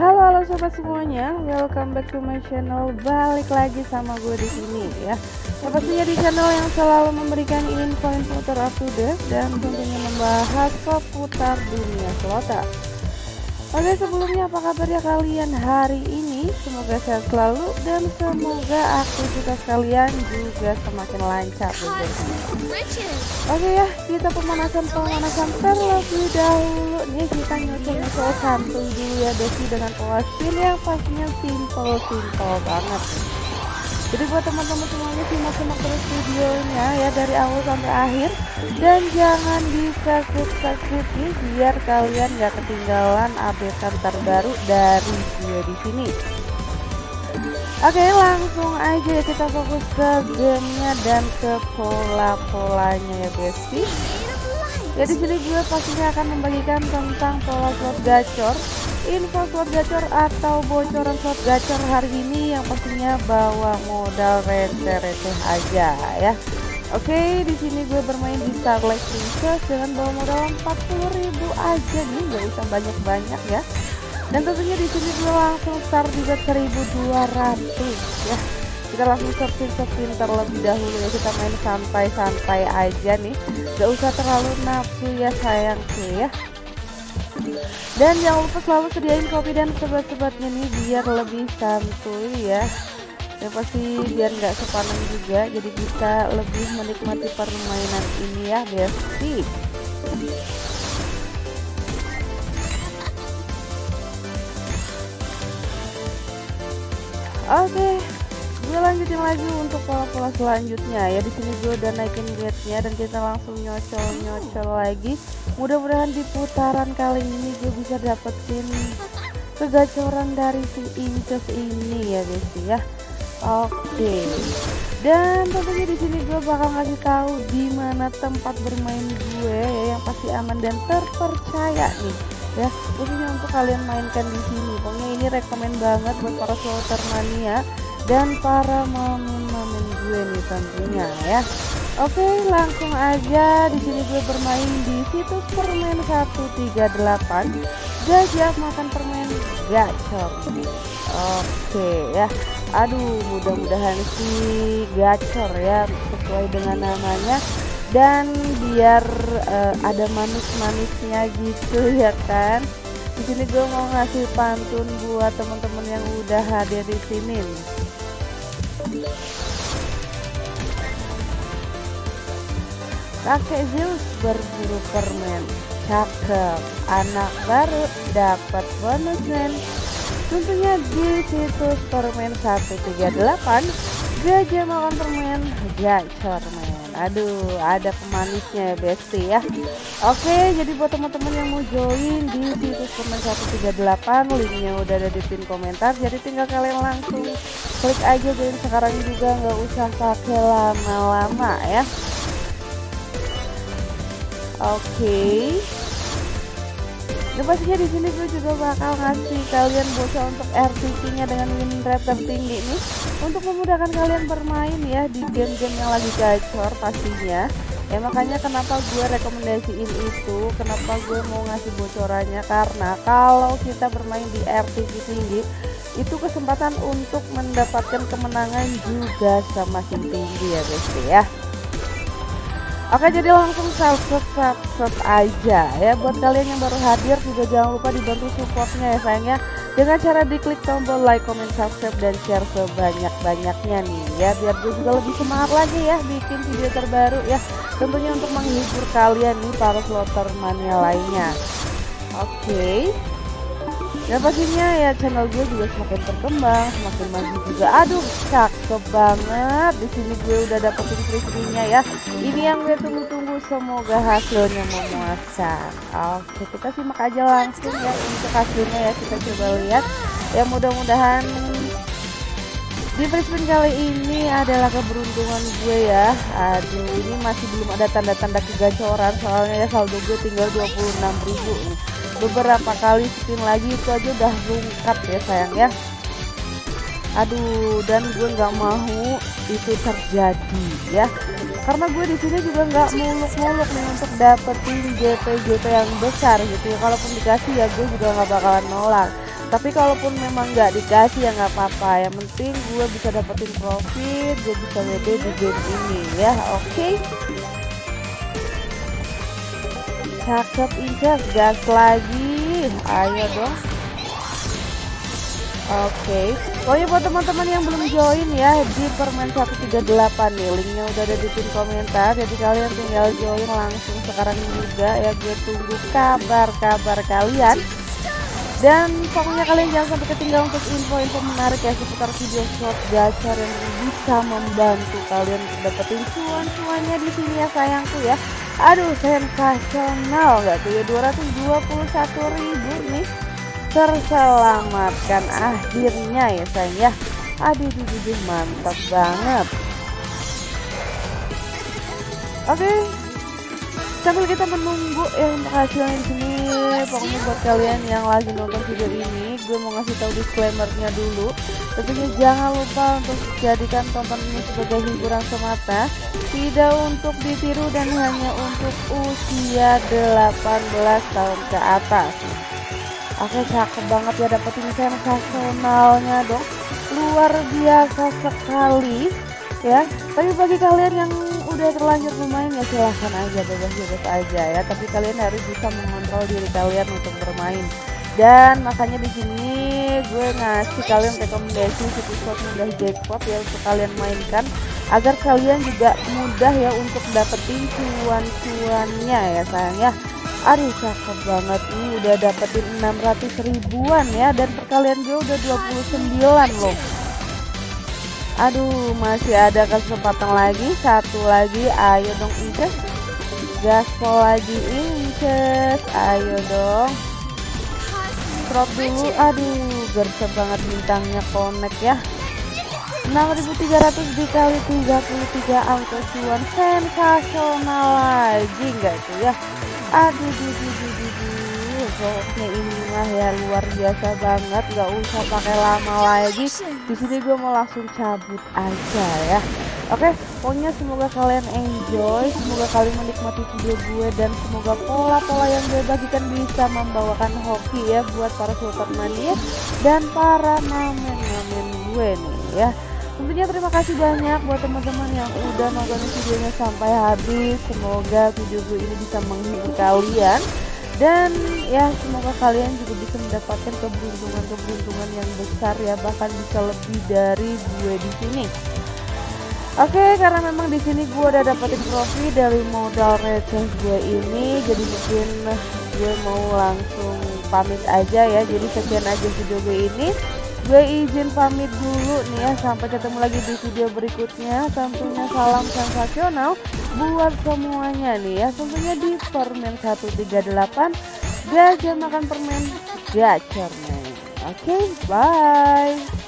Halo halo sobat semuanya, welcome back to my channel. Balik lagi sama gue di sini ya. Ya pastinya di channel yang selalu memberikan info-info terupdate dan tentunya membahas seputar dunia slotter. Oke sebelumnya apa kabarnya kalian hari ini? Semoga sehat selalu dan semoga aktivitas kalian juga semakin lancar Oke ya kita pemanasan-pemanasan terlebih dahulu. Nih kita nyusul-nyusul santuy dulu ya Desi dengan pola yang pastinya simple-simple banget jadi buat teman-teman semuanya simak-simak terus videonya ya dari awal sampai akhir. Dan jangan bisa skip-skip nih biar kalian gak ketinggalan update terbaru dari video di sini. Oke langsung aja kita fokus ke gamenya dan ke pola-polanya ya besti. Ya di sini gue pastinya akan membagikan tentang pola slot gacor info slot gacor atau bocoran slot gacor hari ini yang pastinya bawa modal receh-receh aja ya Oke, di sini gue bermain di Starlight Princess dengan bawa modal 40.000 aja nih, nggak usah banyak-banyak ya. Dan tentunya di sini gue langsung start bet 1.200 ya. Kita langsung sepin-sepin terlebih dahulu ya, kita main santai-santai aja nih. Gak usah terlalu nafsu ya sayang sih ya dan jangan lupa selalu sediain kopi dan sebat-sebatnya nih biar lebih santuy ya. Ya pasti biar nggak sepaneng juga jadi bisa lebih menikmati permainan ini ya besti. Oke gue lanjutin lagi untuk pola-pola selanjutnya. Ya di sini gue udah naikin rate dan kita langsung nyocol-nyocol lagi. Mudah-mudahan di putaran kali ini gue bisa dapetin kegacoran dari si Inces ini ya guys ya. Oke. Dan tentunya di sini gue bakal ngasih tahu di mana tempat bermain gue ya yang pasti aman dan terpercaya nih ya. Khususnya untuk kalian mainkan di sini. Pokoknya ini rekomend banget buat para slotter mania dan para momen-momen gue nih tentunya ya. Oke langsung aja. Di sini gue bermain di situs permen 138 gajah makan permen gacor Oke ya. Aduh mudah-mudahan si gacor ya sesuai dengan namanya. Dan biar uh, ada manis-manisnya gitu ya kan? Di sini gue mau ngasih pantun buat teman-teman yang udah hadir di sini Kakek Zeus berburu permen. Cakep. Anak baru dapat bonus men Tentunya di situs permen 138 Gajah makan permen Gacor men Aduh ada pemanisnya ya besti ya Oke jadi buat teman-teman yang mau join di situs permen 138 Linknya udah ada di pin komentar Jadi tinggal kalian langsung klik aja join sekarang juga nggak usah pakai lama-lama ya Oke. Okay. Dan pastinya di sini gue juga bakal ngasih kalian bocor untuk RTP-nya dengan win rate tertinggi nih untuk memudahkan kalian bermain ya di game-game yang lagi gacor pastinya. Ya makanya kenapa gue rekomendasiin itu, kenapa gue mau ngasih bocorannya karena kalau kita bermain di RTP tinggi itu kesempatan untuk mendapatkan kemenangan juga semakin tinggi ya guys ya. Oke jadi langsung subscribe subscribe aja ya buat kalian yang baru hadir juga jangan lupa dibantu supportnya ya sayangnya dengan cara diklik tombol like, comment, subscribe dan share sebanyak-banyaknya nih ya biar gue juga lebih semangat lagi ya bikin video terbaru ya tentunya untuk menghibur kalian nih para slotter mania lainnya. Oke. Okay dan pastinya ya channel gue juga semakin berkembang semakin maju juga. Aduh cakep banget. Di sini gue udah dapetin free ya. Ini yang gue tunggu-tunggu semoga hasilnya memuaskan. Oke kita simak aja langsung ya untuk hasilnya ya kita coba lihat. Ya mudah-mudahan di free kali ini adalah keberuntungan gue ya. Aduh ini masih belum ada tanda-tanda kegacoran soalnya ya saldo gue tinggal 26.000 nih beberapa kali spin lagi itu aja udah rungkat ya sayang ya. Aduh dan gue nggak mau itu terjadi ya. Karena gue di sini juga nggak muluk-muluk nih untuk dapetin JP JP yang besar gitu ya. Kalaupun dikasih ya gue juga nggak bakalan nolak. Tapi kalaupun memang nggak dikasih ya nggak apa-apa. Yang penting gue bisa dapetin profit gue bisa WD di game ini ya. Oke? okay? Cakep inces gas lagi ayo dong Oke, okay. oh ya buat teman-teman yang belum join ya di permen 138 nih, linknya udah ada di pin komentar, jadi kalian tinggal join langsung sekarang juga ya, gue tunggu kabar-kabar kalian. Dan pokoknya kalian jangan sampai ketinggalan untuk info-info menarik ya seputar video short gacor yang bisa membantu kalian dapetin cuan-cuannya di sini ya sayangku ya. Aduh sensasional nggak tuh ya 221 ribu nih. Terselamatkan akhirnya ya sayang ya. Aduh aduh, mantap banget. Oke. Okay. sambil kita menunggu ya untuk hasilnya di sini pokoknya buat kalian yang lagi nonton video ini gue mau ngasih tahu disclaimernya dulu. Tentunya jangan lupa untuk jadikan tonton ini sebagai hiburan semata. Tidak untuk ditiru dan hanya untuk usia 18 tahun ke atas. Oke cakep banget ya dapetin sensasionalnya dong. Luar biasa sekali ya. Tapi bagi kalian yang udah terlanjur bermain ya silahkan aja bebas-bebas aja ya. Tapi kalian harus bisa mengontrol diri kalian untuk bermain. Dan makanya di sini gue ngasih kalian rekomendasi situs mudah jackpot ya untuk kalian mainkan. Agar kalian juga mudah ya untuk dapetin cuan-cuannya ya sayang ya. Aduh cakep banget. Nih udah dapetin 600 ribuan ya dan perkalian gue udah 29 loh Aduh masih ada kesempatan lagi. Satu lagi ayo dong Inces. Gaspol lagi Inces. Ayo dong. Drop dulu. Aduh gercep banget bintangnya connect ya. 6300 dikali 33 angka cuan sensasional lagi enggak tuh ya? Aduh duh, duh, pokoknya ini mah ya luar biasa banget. Nggak usah pakai lama lagi. Di sini gue mau langsung cabut aja ya. Oke pokoknya semoga kalian enjoy semoga kalian menikmati video gue dan semoga pola-pola yang gue bagikan bisa membawakan hoki ya buat para sultan mania dan para mamen-mamen gue nih ya. Tentunya terima kasih banyak buat teman-teman yang udah nonton videonya sampai habis. Semoga video gue ini bisa menghibur kalian dan ya semoga kalian juga bisa mendapatkan keberuntungan-keberuntungan yang besar ya bahkan bisa lebih dari gue di sini. Oke, karena memang di sini gue udah dapetin profit dari modal receh gue ini, jadi mungkin gue mau langsung pamit aja ya. Jadi sekian aja video gue ini gue izin pamit dulu nih ya sampai ketemu lagi di video berikutnya. Tentunya salam sensasional buat semuanya nih ya. Tentunya di permen 138 gajah makan permen gacor nih oke okay, bye